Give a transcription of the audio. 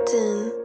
Latin.